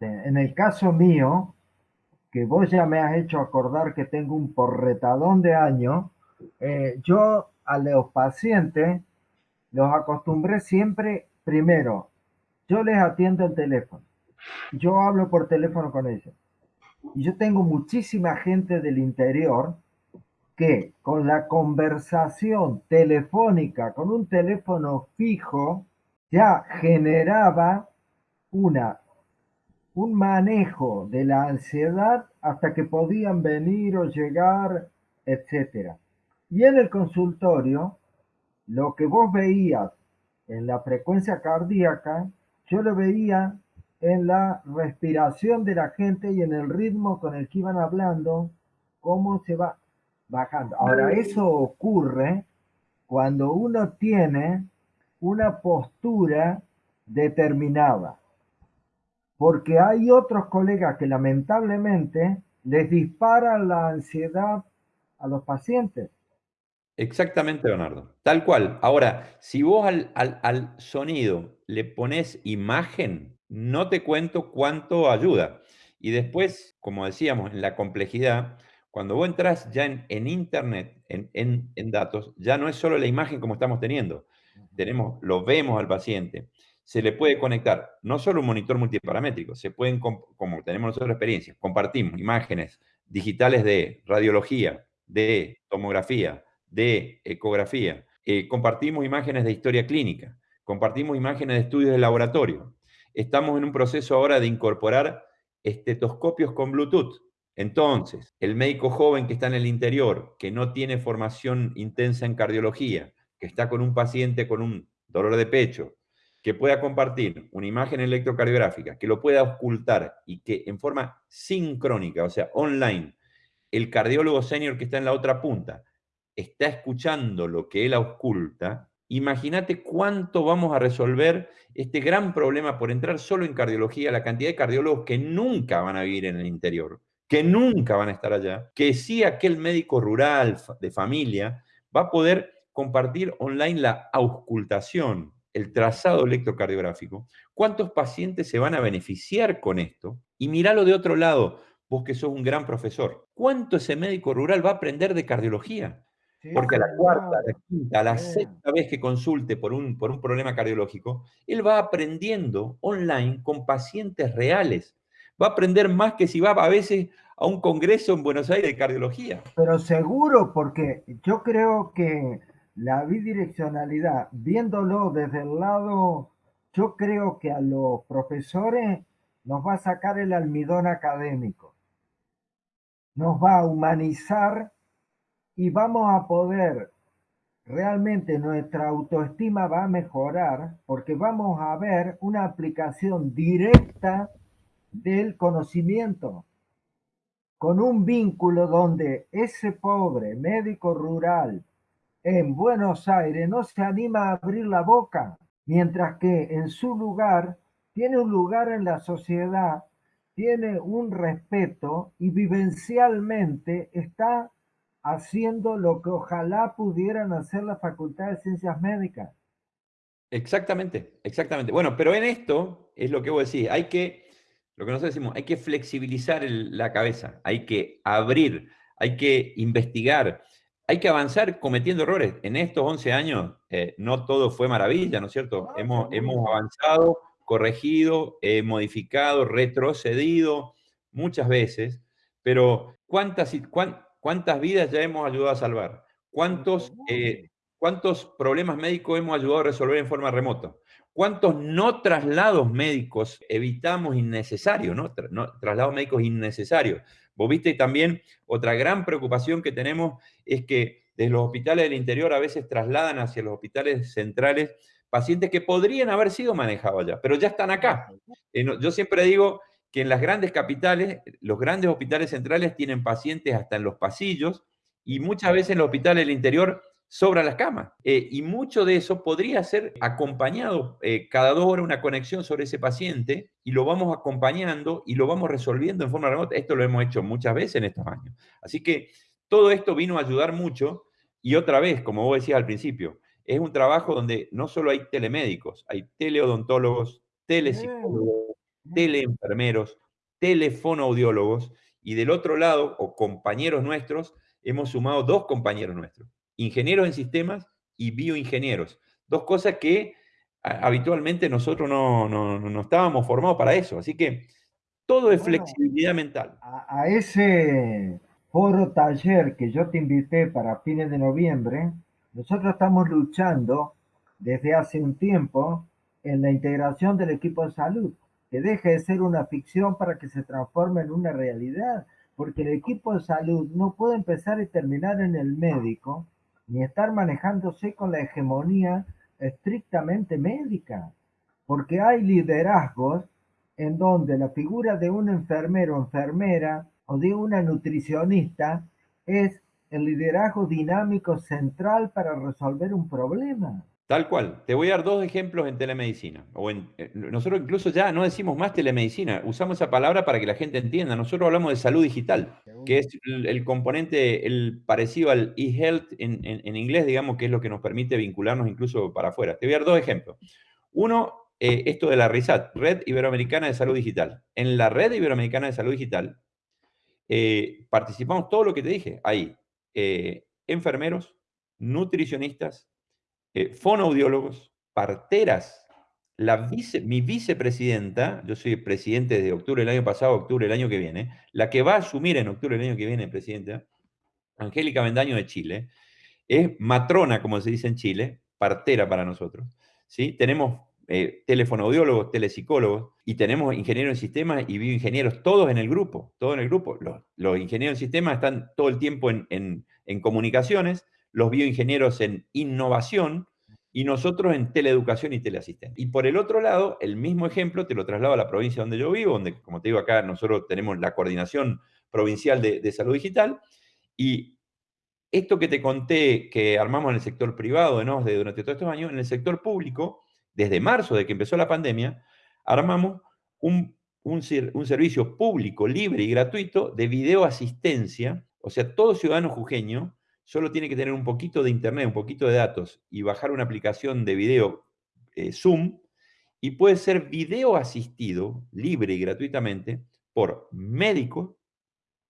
En el caso mío, que vos ya me has hecho acordar que tengo un porretadón de años, eh, yo a los pacientes los acostumbré siempre, primero, yo les atiendo el teléfono, yo hablo por teléfono con ellos. Y yo tengo muchísima gente del interior que con la conversación telefónica, con un teléfono fijo, ya generaba una, un manejo de la ansiedad hasta que podían venir o llegar, etc. Y en el consultorio, lo que vos veías en la frecuencia cardíaca, yo lo veía en la respiración de la gente y en el ritmo con el que iban hablando, cómo se va bajando. Ahora, eso ocurre cuando uno tiene una postura determinada. Porque hay otros colegas que lamentablemente les disparan la ansiedad a los pacientes. Exactamente, Leonardo. Tal cual. Ahora, si vos al, al, sonido le pones imagen, no te cuento cuánto ayuda. Y después, como decíamos, en la complejidad, cuando vos entras ya en, Internet, en, en, datos, ya no es solo la imagen como estamos teniendo. Tenemos, lo vemos al paciente. Se le puede conectar no solo un monitor multiparamétrico, se pueden, como tenemos nosotros experiencia, compartimos imágenes digitales de radiología, de tomografía, de ecografía, eh, compartimos imágenes de historia clínica, compartimos imágenes de estudios de laboratorio. Estamos en un proceso ahora de incorporar estetoscopios con Bluetooth. Entonces, el médico joven que está en el interior, que no tiene formación intensa en cardiología, que está con un paciente con un dolor de pecho, que pueda compartir una imagen electrocardiográfica, que lo pueda ocultar y que en forma sincrónica, o sea, online, el cardiólogo senior que está en la otra punta está escuchando lo que él oculta, imagínate cuánto vamos a resolver este gran problema por entrar solo en cardiología, la cantidad de cardiólogos que nunca van a vivir en el interior, que nunca van a estar allá, que sí aquel médico rural de familia va a poder compartir online la auscultación, el trazado electrocardiográfico. ¿Cuántos pacientes se van a beneficiar con esto? Y míralo de otro lado, vos que sos un gran profesor. ¿Cuánto ese médico rural va a aprender de cardiología? Porque a la cuarta, a la quinta, a la sexta vez que consulte por un, por un problema cardiológico, él va aprendiendo online con pacientes reales. Va a aprender más que si va a veces a un congreso en Buenos Aires de cardiología. Pero seguro, porque yo creo que la bidireccionalidad, viéndolo desde el lado, yo creo que a los profesores nos va a sacar el almidón académico. Nos va a humanizar y vamos a poder, realmente nuestra autoestima va a mejorar porque vamos a ver una aplicación directa del conocimiento con un vínculo donde ese pobre médico rural en Buenos Aires no se anima a abrir la boca, mientras que en su lugar tiene un lugar en la sociedad, tiene un respeto y vivencialmente está haciendo lo que ojalá pudieran hacer la Facultad de Ciencias Médicas. Exactamente, exactamente. Bueno, pero en esto es lo que vos decís, hay que, lo que nosotros decimos, hay que flexibilizar la cabeza, hay que abrir, hay que investigar, hay que avanzar cometiendo errores. En estos 11 años eh, no todo fue maravilla, ¿no es cierto? hemos, hemos avanzado, corregido, eh, modificado, retrocedido muchas veces, pero ¿cuántas, cuántas ¿Cuántas vidas ya hemos ayudado a salvar? ¿Cuántos, eh, ¿Cuántos problemas médicos hemos ayudado a resolver en forma remota? ¿Cuántos no traslados médicos evitamos innecesarios, ¿no? traslados médicos innecesarios? Vos viste también otra gran preocupación que tenemos es que desde los hospitales del interior a veces trasladan hacia los hospitales centrales pacientes que podrían haber sido manejados allá, pero ya están acá. Eh, yo siempre digo, que en las grandes capitales, los grandes hospitales centrales tienen pacientes hasta en los pasillos y muchas veces en los hospitales del interior sobran las camas. Eh, y mucho de eso podría ser acompañado eh, cada dos horas una conexión sobre ese paciente y lo vamos acompañando y lo vamos resolviendo en forma remota. Esto lo hemos hecho muchas veces en estos años. Así que todo esto vino a ayudar mucho y otra vez, como vos decías al principio, es un trabajo donde no solo hay telemédicos, hay teleodontólogos, telepsicólogos, teleenfermeros, telefonoaudiólogos, y del otro lado, o compañeros nuestros, hemos sumado dos compañeros nuestros, ingenieros en sistemas y bioingenieros. Dos cosas que habitualmente nosotros no, no, no, estábamos formados para eso. Así que todo es flexibilidad mental. A, a, ese foro taller que yo te invité para fines de noviembre, nosotros estamos luchando desde hace un tiempo en la integración del equipo de salud, que deje de ser una ficción para que se transforme en una realidad, porque el equipo de salud no puede empezar y terminar en el médico, ni estar manejándose con la hegemonía estrictamente médica, porque hay liderazgos en donde la figura de un enfermero enfermera o de una nutricionista es el liderazgo dinámico central para resolver un problema. Tal cual. Te voy a dar dos ejemplos en telemedicina. O en, eh, nosotros incluso ya no decimos más telemedicina, usamos esa palabra para que la gente entienda. Nosotros hablamos de salud digital, que es el, componente el parecido al e-health en, en, inglés, digamos, que es lo que nos permite vincularnos incluso para afuera. Te voy a dar dos ejemplos. Uno, eh, esto de la RISAT, Red Iberoamericana de Salud Digital. En la Red Iberoamericana de Salud Digital eh, participamos todo lo que te dije. Ahí, enfermeros, nutricionistas, eh, fonoaudiólogos, parteras. La vice, mi vicepresidenta, yo soy presidente desde octubre del año pasado, octubre del año que viene, la que va a asumir en octubre del año que viene, presidenta, Angélica Vendaño de Chile, es matrona, como se dice en Chile, partera para nosotros. ¿sí? Tenemos eh, telepsicólogos, y tenemos ingenieros en sistemas y bioingenieros, todos en el grupo, todos en el grupo. Los, ingenieros en sistemas están todo el tiempo en comunicaciones, los bioingenieros en innovación y nosotros en teleeducación y teleasistencia. Y por el otro lado, el mismo ejemplo te lo traslado a la provincia donde yo vivo, donde, como te digo acá, nosotros tenemos la coordinación provincial de, salud digital y esto que te conté que armamos en el sector privado ¿no? de durante todos estos años, en el sector público, desde marzo de que empezó la pandemia, armamos un, un, servicio público, libre y gratuito de videoasistencia, o sea, todo ciudadano jujeño solo tiene que tener un poquito de internet, un poquito de datos y bajar una aplicación de video eh, Zoom y puede ser video asistido libre y gratuitamente por médicos,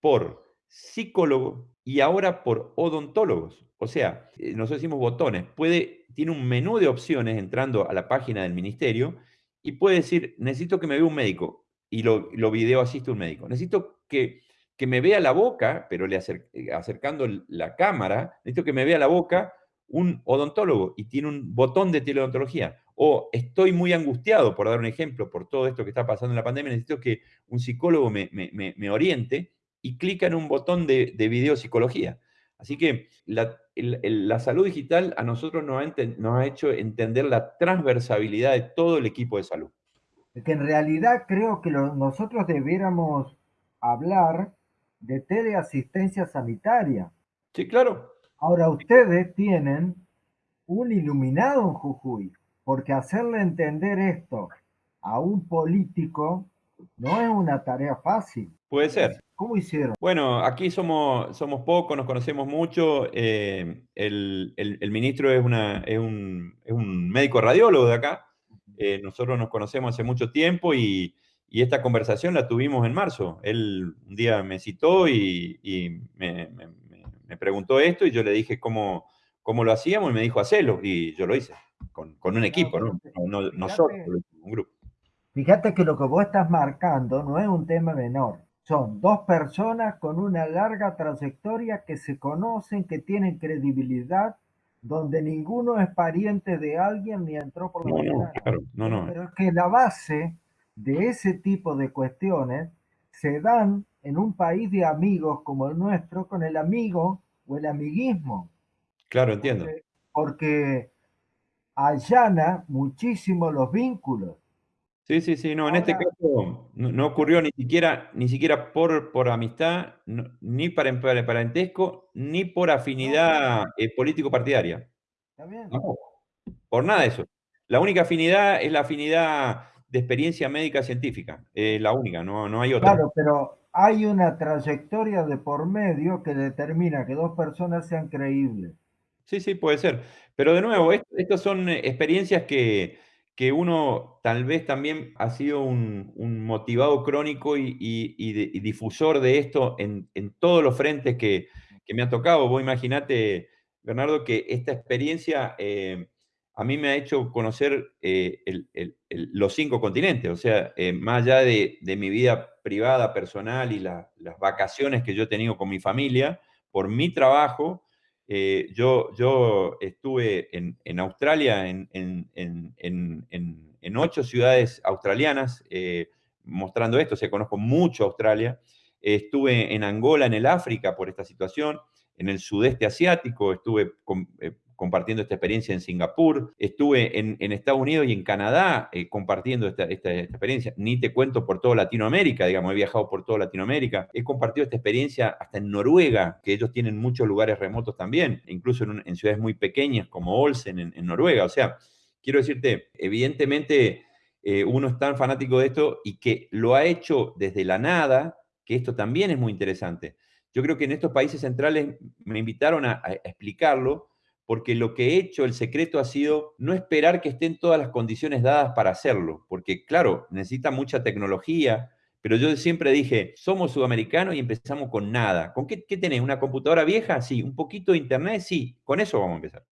por psicólogos y ahora por odontólogos. O sea, eh, nosotros decimos botones, puede, tiene un menú de opciones entrando a la página del ministerio y puede decir, necesito que me vea un médico y lo, lo video asiste un médico. Necesito que que me vea la boca, pero le eh, acercando la cámara, necesito que me vea la boca un odontólogo y tiene un botón de teleodontología. O estoy muy angustiado, por dar un ejemplo, por todo esto que está pasando en la pandemia, necesito que un psicólogo me, oriente y clica en un botón de, de videopsicología. Así que la, salud digital a nosotros nos ha, nos ha hecho entender la transversabilidad de todo el equipo de salud. Que en realidad creo que nosotros debiéramos hablar de teleasistencia sanitaria. Sí, claro. Ahora ustedes tienen un iluminado en Jujuy, porque hacerle entender esto a un político no es una tarea fácil. Puede ser. ¿Cómo hicieron? Bueno, aquí somos, somos pocos, nos conocemos mucho. Eh, el, ministro es, una, es, un, es, un, médico radiólogo de acá. Eh, nosotros nos conocemos hace mucho tiempo y, y esta conversación la tuvimos en marzo. Él un día me citó y, me, preguntó esto y yo le dije cómo, cómo lo hacíamos y me dijo, hacelo. Y yo lo hice, con, un equipo, ¿no? No, no solo, un grupo. Fíjate que lo que vos estás marcando no es un tema menor. Son dos personas con una larga trayectoria que se conocen, que tienen credibilidad, donde ninguno es pariente de alguien ni entró por la no, claro, no, no. Pero es que la base de ese tipo de cuestiones se dan en un país de amigos como el nuestro con el amigo o el amiguismo. Claro, entiendo. Porque, allana muchísimo los vínculos. Sí, sí, sí, no, en este caso no, ocurrió ni siquiera, ni siquiera por, por amistad, ni para, parentesco, ni por afinidad eh, político-partidaria. por nada de eso. La única afinidad es la afinidad de experiencia médica científica, es la única, no, no hay otra. Claro, pero hay una trayectoria de por medio que determina que dos personas sean creíbles. Sí, sí, puede ser. Pero de nuevo, estas son experiencias que, que uno tal vez también ha sido un, un motivado crónico y, y, y, de, y, difusor de esto en, en todos los frentes que, que, me ha tocado. Vos imaginate, Bernardo, que esta experiencia eh, a mí me ha hecho conocer eh, los cinco continentes, o sea, eh, más allá de, mi vida privada, personal y la, las vacaciones que yo he tenido con mi familia, por mi trabajo, eh, yo, estuve en, Australia, en, ocho ciudades australianas, mostrando esto, o sea, conozco mucho Australia. estuve en Angola, en el África, por esta situación, en el sudeste asiático, estuve con, compartiendo esta experiencia en Singapur, estuve en, Estados Unidos y en Canadá eh, compartiendo esta, experiencia, ni te cuento por toda Latinoamérica, digamos, he viajado por toda Latinoamérica, he compartido esta experiencia hasta en Noruega, que ellos tienen muchos lugares remotos también, incluso en, ciudades muy pequeñas como Olsen en, Noruega, o sea, quiero decirte, evidentemente eh, uno es tan fanático de esto y que lo ha hecho desde la nada, que esto también es muy interesante. Yo creo que en estos países centrales me invitaron a explicarlo, porque lo que he hecho, el secreto ha sido no esperar que estén todas las condiciones dadas para hacerlo, porque claro, necesita mucha tecnología, pero yo siempre dije, somos sudamericanos y empezamos con nada. ¿Con qué, qué tenés? ¿Una computadora vieja? Sí. ¿Un poquito de internet? Sí. Con eso vamos a empezar.